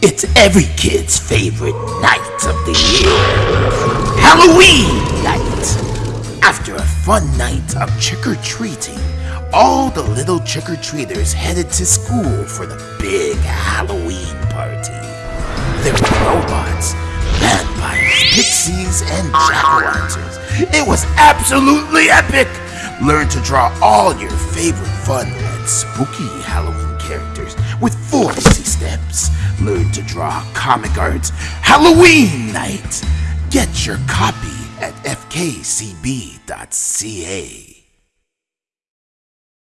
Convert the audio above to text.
It's every kid's favorite night of the year Halloween night! After a fun night of trick or treating, all the little trick or treaters headed to school for the big Halloween party. There were robots, vampires, pixies, and jack o' lanterns. It was absolutely epic! Learn to draw all your favorite fun and spooky Halloween characters with four to draw comic arts Halloween night. Get your copy at fkcb.ca.